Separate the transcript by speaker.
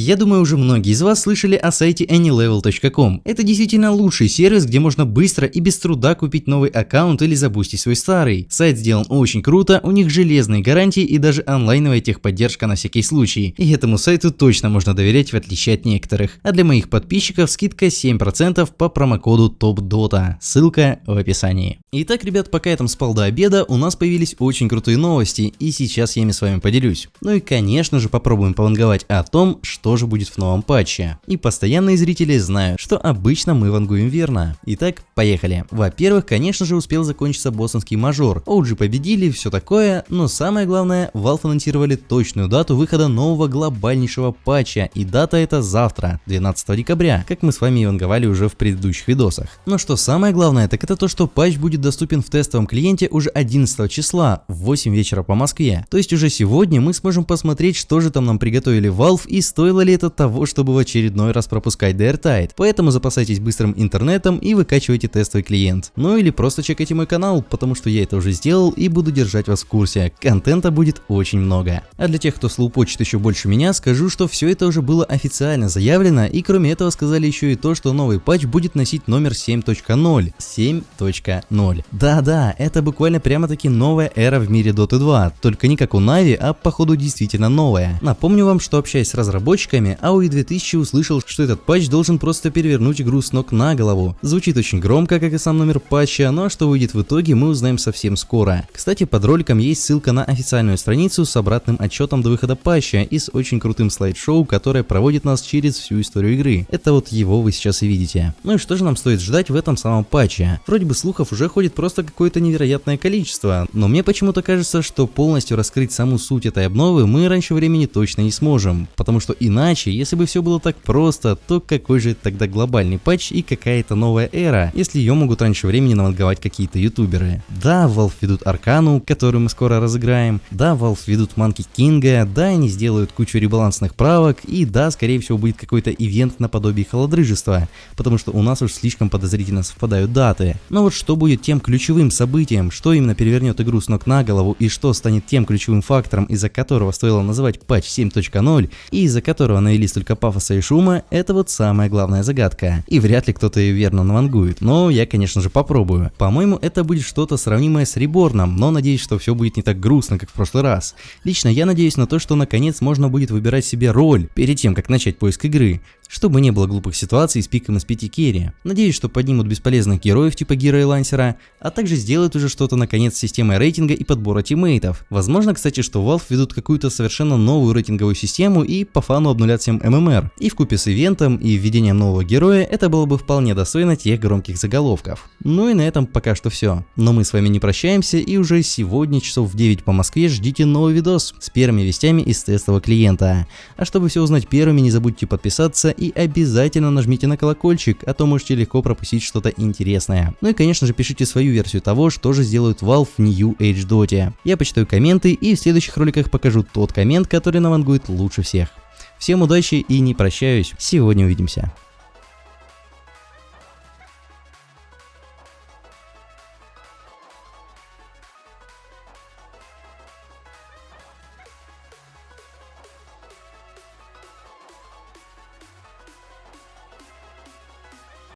Speaker 1: Я думаю, уже многие из вас слышали о сайте anylevel.com. Это действительно лучший сервис, где можно быстро и без труда купить новый аккаунт или забустить свой старый. Сайт сделан очень круто, у них железные гарантии и даже онлайновая техподдержка на всякий случай. И этому сайту точно можно доверять в отличие от некоторых. А для моих подписчиков скидка 7% по промокоду TOPDOTA. Ссылка в описании. Итак, ребят, пока я там спал до обеда, у нас появились очень крутые новости, и сейчас я ими с вами поделюсь. Ну и конечно же попробуем пованговать о том, что тоже будет в новом патче. И постоянные зрители знают, что обычно мы вангуем верно. Итак, поехали. Во-первых, конечно же успел закончиться боссонский мажор. OG победили, все такое, но самое главное, Valve анонсировали точную дату выхода нового глобальнейшего патча, и дата это завтра, 12 декабря, как мы с вами и ванговали уже в предыдущих видосах. Но что самое главное, так это то, что патч будет доступен в тестовом клиенте уже 11 числа в 8 вечера по Москве. То есть уже сегодня мы сможем посмотреть, что же там нам приготовили Valve и Стоило ли это того, чтобы в очередной раз пропускать DRTide? Поэтому запасайтесь быстрым интернетом и выкачивайте тестовый клиент. Ну или просто чекайте мой канал, потому что я это уже сделал и буду держать вас в курсе. Контента будет очень много. А для тех, кто слоупочет еще больше меня, скажу, что все это уже было официально заявлено и кроме этого сказали еще и то, что новый патч будет носить номер 7.0. 7.0. Да-да, это буквально прямо-таки новая эра в мире Dota 2, только не как у Нави, а походу действительно новая. Напомню вам, что общаясь с разработчиками, AOE 2000 услышал, что этот патч должен просто перевернуть игру с ног на голову. Звучит очень громко, как и сам номер патча, но что выйдет в итоге, мы узнаем совсем скоро. Кстати, под роликом есть ссылка на официальную страницу с обратным отчетом до выхода патча и с очень крутым слайд-шоу, которое проводит нас через всю историю игры. Это вот его вы сейчас и видите. Ну и что же нам стоит ждать в этом самом патче? Вроде бы слухов уже ходит просто какое-то невероятное количество, но мне почему-то кажется, что полностью раскрыть саму суть этой обновы мы раньше времени точно не сможем, потому что иначе если бы все было так просто, то какой же тогда глобальный патч и какая-то новая эра, если ее могут раньше времени наванговать какие-то ютуберы. Да, Valve ведут Аркану, которую мы скоро разыграем, да, Valve ведут Манки Кинга, да, они сделают кучу ребалансных правок, и да, скорее всего будет какой-то ивент наподобие холодрыжества, потому что у нас уж слишком подозрительно совпадают даты. Но вот что будет тем ключевым событием, что именно перевернет игру с ног на голову и что станет тем ключевым фактором, из-за которого стоило называть патч 7.0 и из-за которого навели столько пафоса и шума, это вот самая главная загадка. И вряд ли кто-то ее верно навангует, но я конечно же попробую. По-моему это будет что-то сравнимое с Реборном, но надеюсь, что все будет не так грустно, как в прошлый раз. Лично я надеюсь на то, что наконец можно будет выбирать себе роль перед тем, как начать поиск игры чтобы не было глупых ситуаций с пиком из 5 керри. Надеюсь, что поднимут бесполезных героев типа Гира и Лансера, а также сделают уже что-то наконец с системой рейтинга и подбора тиммейтов. Возможно, кстати, что Valve ведут какую-то совершенно новую рейтинговую систему и по фану обнулят всем ММР. И в купе с ивентом и введением нового героя это было бы вполне достойно тех громких заголовков. Ну и на этом пока что все. Но мы с вами не прощаемся и уже сегодня часов в 9 по Москве ждите новый видос с первыми вестями из тестового клиента. А чтобы все узнать первыми, не забудьте подписаться и обязательно нажмите на колокольчик, а то можете легко пропустить что-то интересное. Ну и конечно же пишите свою версию того, что же сделают Valve в New Age Dota. Я почитаю комменты и в следующих роликах покажу тот коммент, который навангует лучше всех. Всем удачи и не прощаюсь, сегодня увидимся.